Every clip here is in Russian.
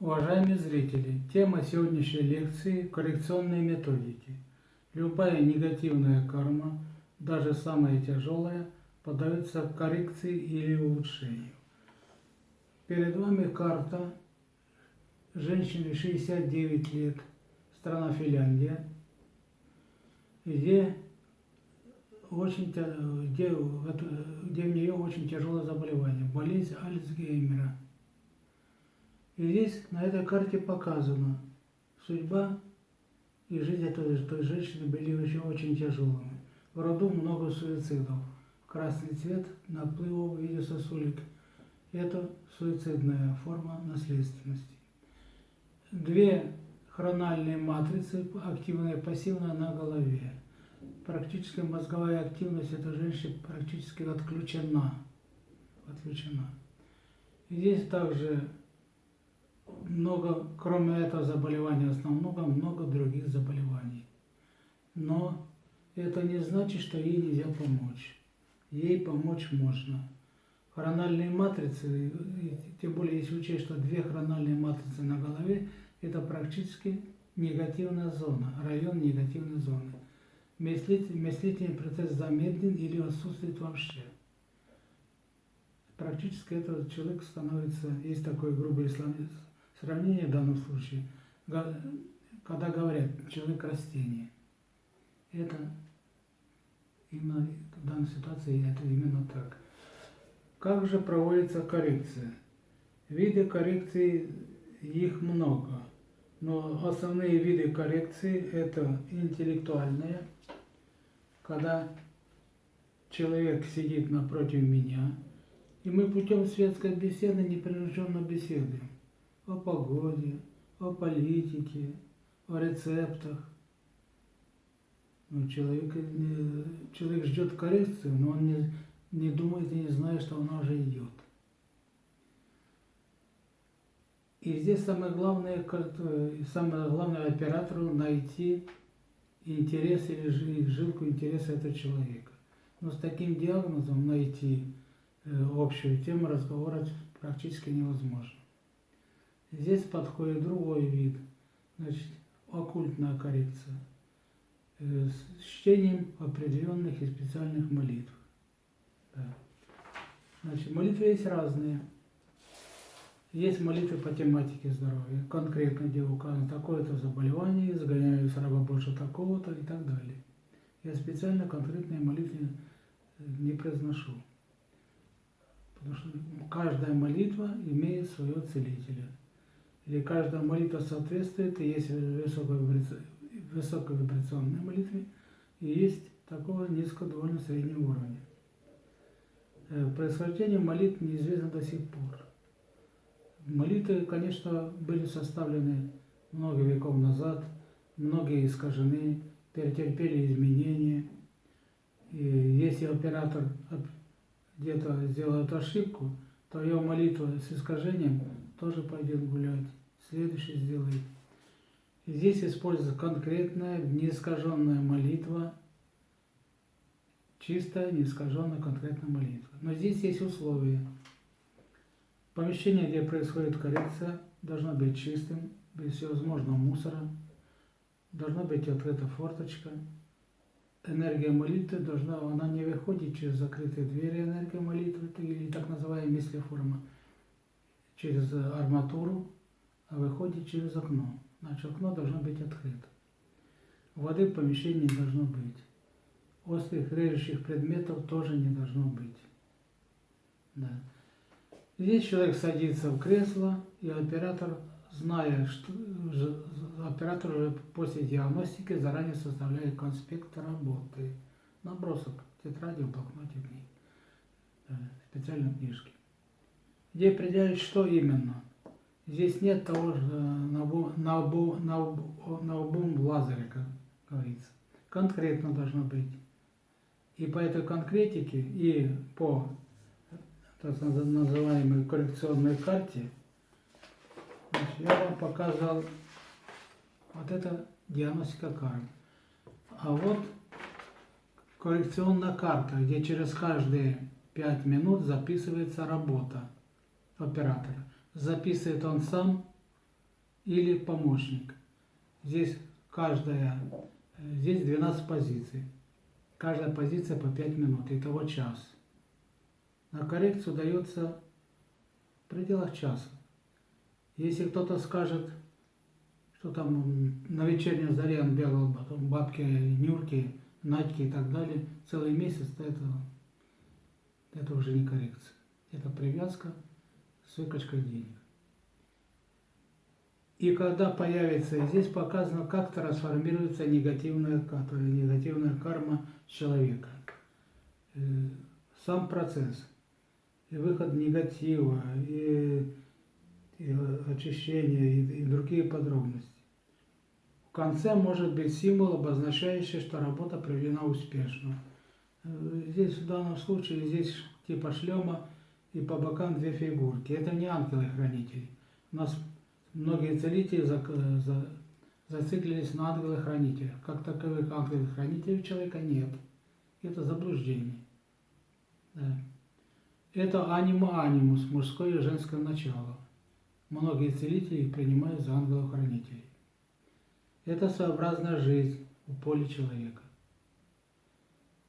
Уважаемые зрители, тема сегодняшней лекции – коррекционные методики. Любая негативная карма, даже самая тяжелая, поддается коррекции или улучшению. Перед вами карта женщины 69 лет, страна Финляндия, где, очень, где, где у нее очень тяжелое заболевание, болезнь Альцгеймера – и здесь на этой карте показано, судьба и жизнь этой, той женщины были еще очень тяжелыми. В роду много суицидов. Красный цвет наплыва в виде сосулек. Это суицидная форма наследственности. Две хрональные матрицы, активная и пассивная, на голове. Практически мозговая активность этой женщины практически отключена. отключена. Здесь также много, кроме этого заболевания основного, много других заболеваний. Но это не значит, что ей нельзя помочь. Ей помочь можно. Хрональные матрицы, тем более если учесть, что две хрональные матрицы на голове, это практически негативная зона, район негативной зоны. Мыслительный процесс замедлен или отсутствует вообще. Практически этот человек становится, есть такой грубый исламизм, Сравнение в данном случае, когда говорят человек растение, это именно в данной ситуации это именно так. Как же проводится коррекция? Виды коррекции их много, но основные виды коррекции это интеллектуальные, когда человек сидит напротив меня, и мы путем светской беседы непринужденно беседуем о погоде, о политике, о рецептах. Ну, человек, человек ждет коррекцию, но он не, не думает и не знает, что она уже идет. И здесь самое главное, самое главное оператору найти интерес или жилку интереса этого человека. Но с таким диагнозом найти э, общую тему разговора практически невозможно. Здесь подходит другой вид, значит, оккультная коррекция э, с чтением определенных и специальных молитв. Да. Значит, молитвы есть разные. Есть молитвы по тематике здоровья, конкретно, где указано такое-то заболевание, изгоняю с раба больше такого-то и так далее. Я специально конкретные молитвы э, не произношу. Потому что каждая молитва имеет своего целителя или каждая молитва соответствует, и есть высоковибрационные молитвы, и есть такого низкого, довольно среднего уровня. Э, происхождение молитв неизвестно до сих пор. Молитвы, конечно, были составлены много веков назад, многие искажены, перетерпели изменения. И если оператор где-то сделает ошибку, то его молитва с искажением тоже пойдет гулять следующий сделает. Здесь используется конкретная, неискаженная молитва, чистая, неискаженная, конкретная молитва. Но здесь есть условия. Помещение, где происходит коррекция, должно быть чистым, без всевозможного мусора, должна быть открыта форточка. Энергия молитвы должна, она не выходит через закрытые двери энергия молитвы, или так называемая мислеформа, через арматуру, выходит через окно. Значит, окно должно быть открыто. Воды в помещении не должно быть. Острых режущих предметов тоже не должно быть. Да. Здесь человек садится в кресло, и оператор, зная, что оператор уже после диагностики заранее составляет конспект работы. Набросок тетради, в блокноте книг, специальной книжки. Где определяет, что именно – Здесь нет того же на, на, на, на обум лазере, как говорится. Конкретно должно быть. И по этой конкретике, и по так называемой коррекционной карте, значит, я вам показал вот это диагностика карт. А вот коррекционная карта, где через каждые 5 минут записывается работа оператора записывает он сам или помощник. Здесь каждая, здесь 12 позиций. Каждая позиция по 5 минут, итого час. На коррекцию дается в пределах часа. Если кто-то скажет, что там на вечерней заре он бегал, потом бабки, нюрки, надьки и так далее, целый месяц, то это, это уже не коррекция. Это привязка с денег. И когда появится, здесь показано, как трансформируется негативная, негативная карма человека. Э, сам процесс, и выход негатива, и, и очищение, и, и другие подробности. В конце может быть символ, обозначающий, что работа проведена успешно. Э, здесь в данном случае, здесь типа шлема и по бокам две фигурки. Это не ангелы-хранители. У нас многие целители за, за, зациклились на ангелах-хранителях. Как таковых ангелов-хранителей у человека нет. Это заблуждение. Да. Это анима-анимус, мужское и женское начало. Многие целители их принимают за ангелов-хранителей. Это своеобразная жизнь у поля человека,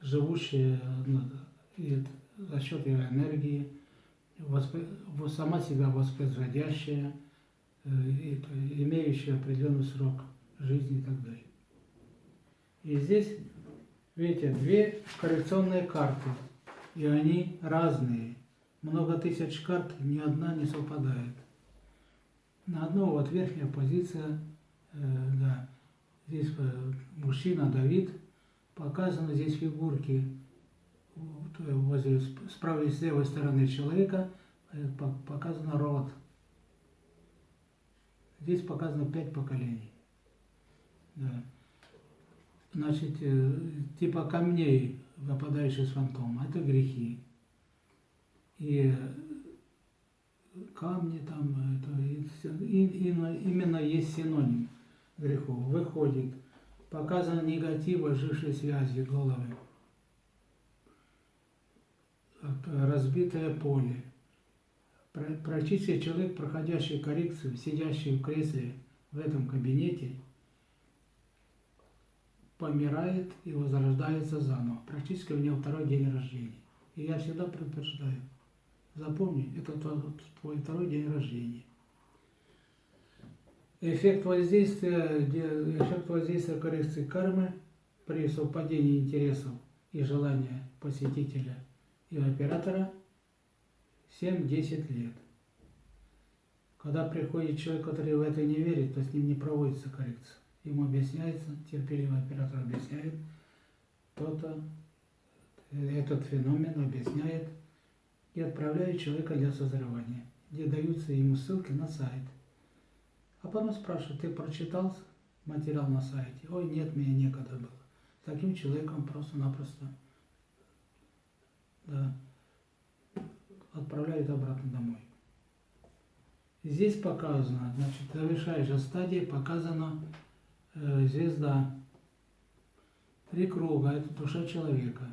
живущая за счет его энергии, сама себя воспроизводящая, э, имеющая определенный срок жизни и так далее. И здесь, видите, две коррекционные карты, и они разные. Много тысяч карт, ни одна не совпадает. На одну вот верхняя позиция, э, да, здесь э, мужчина Давид, показаны здесь фигурки возле, с правой и с левой стороны человека э, показано род. Здесь показано пять поколений. Да. Значит, э, типа камней, выпадающих с фантома, это грехи. И камни там, это, и, именно есть синоним греху. Выходит, показано негатив ожившей связи головы разбитое поле. Практически человек, проходящий коррекцию, сидящий в кресле в этом кабинете, помирает и возрождается заново. Практически у него второй день рождения. И я всегда предупреждаю, запомни, это твой второй день рождения. Эффект воздействия, эффект воздействия коррекции кармы при совпадении интересов и желания посетителя – и оператора 7-10 лет. Когда приходит человек, который в это не верит, то с ним не проводится коррекция. Ему объясняется, терпеливый оператор объясняет, кто-то этот феномен объясняет и отправляет человека для созревания, где даются ему ссылки на сайт. А потом спрашивают, ты прочитал материал на сайте? Ой, нет, мне некогда было. Таким человеком просто-напросто Здесь показано, значит, завершающая стадия показана э, звезда. Три круга – это душа человека.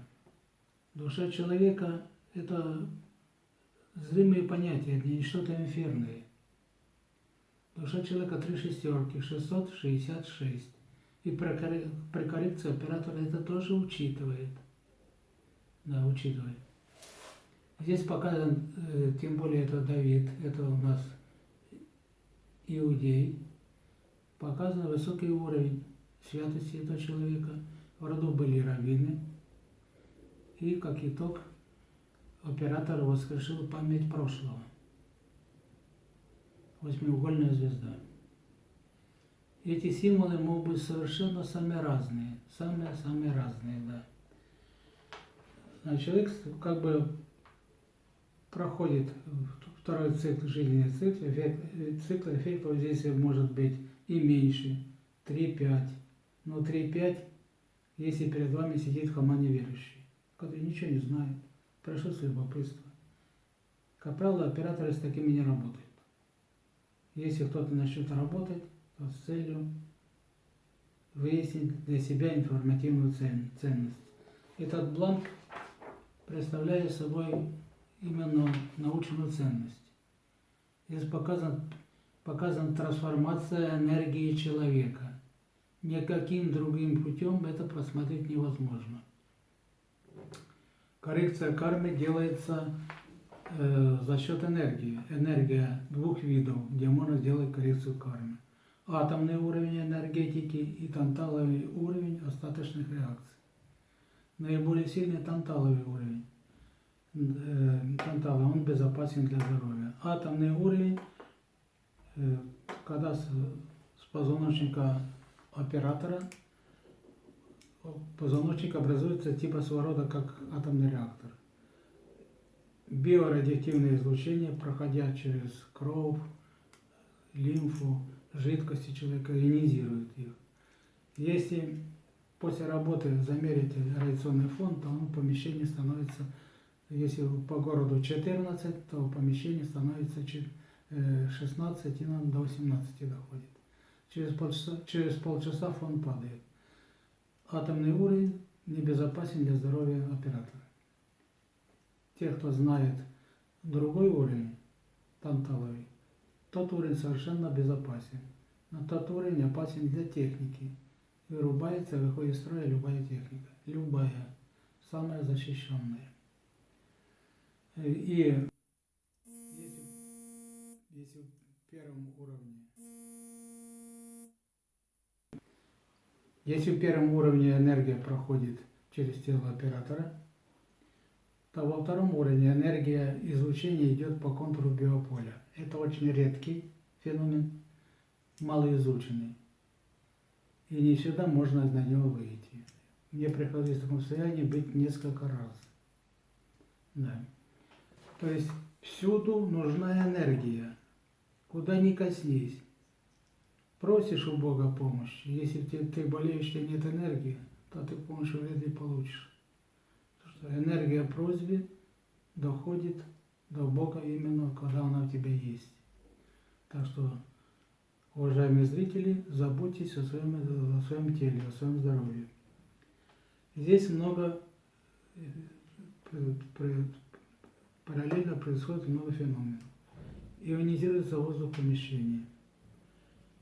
Душа человека – это зримые понятия, это не что-то инферное. Душа человека три шестерки, 666. И при коррекции оператора это тоже учитывает – да, учитывая. Здесь показан, э, тем более это Давид, это у нас иудей, показан высокий уровень святости этого человека. В роду были раввины. И, как итог, оператор воскрешил память прошлого. Восьмиугольная звезда. Эти символы могут быть совершенно самые разные. Самые-самые разные, да. А человек как бы проходит второй цикл жизненный цикл, эффект, цикл эффект воздействия может быть и меньше, 3-5. Но 3-5, если перед вами сидит хама неверующий, который ничего не знает, прошу с любопытства. Как правило, операторы с такими не работают. Если кто-то начнет работать, то с целью выяснить для себя информативную ценность. Этот бланк представляет собой именно научную ценность. Здесь показан показана трансформация энергии человека. Никаким другим путем это просмотреть невозможно. Коррекция кармы делается э, за счет энергии. Энергия двух видов, где можно сделать коррекцию кармы. Атомный уровень энергетики и танталовый уровень остаточных реакций. Наиболее сильный танталовый уровень. Э, тантала, он безопасен для здоровья. Атомный уровень, когда с, позвоночника оператора позвоночник образуется типа своего рода как атомный реактор. Биорадиоактивное излучение, проходя через кровь, лимфу, жидкости человека, ионизирует их. Если после работы замерить радиационный фон, то он в помещении становится, если по городу 14, то в помещении становится 16 и до 18 доходит. Через полчаса, через полчаса фон падает атомный уровень небезопасен для здоровья оператора. Те, кто знает другой уровень, танталовый, тот уровень совершенно безопасен. Но тот уровень опасен для техники. Вырубается, выходит из строя любая техника. Любая. Самая защищенная. И если, если в первом уровне Если в первом уровне энергия проходит через тело оператора, то во втором уровне энергия излучения идет по контуру биополя. Это очень редкий феномен, малоизученный. И не всегда можно на него выйти. Мне приходилось в таком состоянии быть несколько раз. Да. То есть всюду нужна энергия. Куда ни коснись просишь у Бога помощи. Если ты, болеешь, и нет энергии, то ты помощи вряд ли получишь. Что энергия просьбы доходит до Бога именно, когда она у тебя есть. Так что, уважаемые зрители, заботьтесь о своем, о своем теле, о своем здоровье. Здесь много э, параллельно происходит много феноменов. Ионизируется воздух помещения –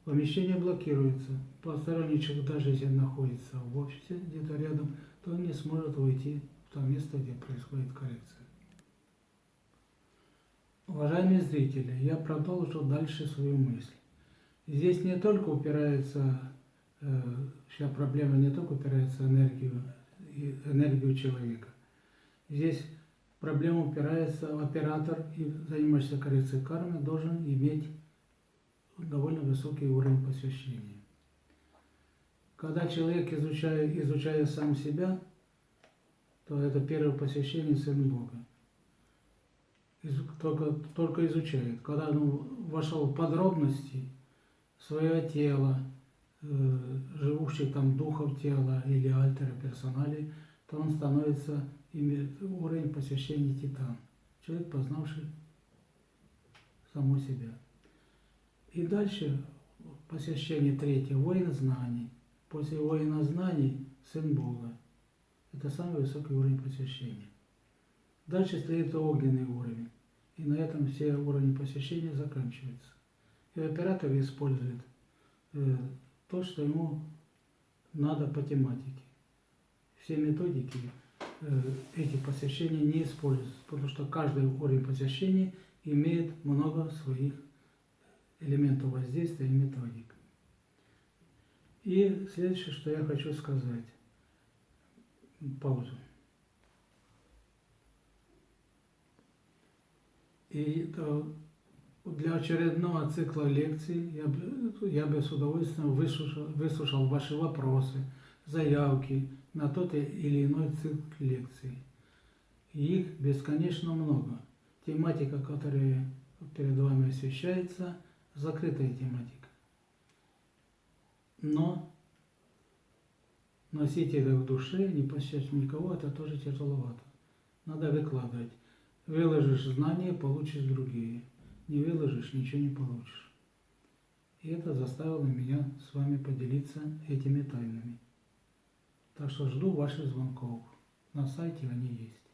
Помещение блокируется. Посторонний человек, даже если находится в офисе где-то рядом, то он не сможет войти в то место, где происходит коррекция. Уважаемые зрители, я продолжу дальше свою мысль. Здесь не только упирается, э, вся проблема не только упирается энергию, энергию человека. Здесь проблема упирается, оператор, и занимающийся коррекцией кармы, должен иметь довольно высокий уровень посвящения. Когда человек, изучая, изучая сам себя, то это первое посвящение Сын Бога. Только, только изучает. Когда он вошел в подробности свое тело, э, живущих там духов тела или альтера персонали, то он становится, уровень посвящения титан. Человек, познавший саму себя. И дальше посвящение третье, воин знаний. После воина знаний сын Бога. Это самый высокий уровень посвящения. Дальше следует огненный уровень. И на этом все уровни посвящения заканчиваются. И оператор использует э, то, что ему надо по тематике. Все методики э, этих посвящений не используются, потому что каждый уровень посвящения имеет много своих элементов воздействия и методик. И следующее, что я хочу сказать. Паузу. И для очередного цикла лекций я бы, я бы с удовольствием выслушал, выслушал ваши вопросы, заявки на тот или иной цикл лекций. И их бесконечно много. Тематика, которая перед вами освещается – закрытая тематика. Но носить это в душе, не посещать никого, это тоже тяжеловато. Надо выкладывать. Выложишь знания, получишь другие. Не выложишь, ничего не получишь. И это заставило меня с вами поделиться этими тайнами. Так что жду ваших звонков. На сайте они есть.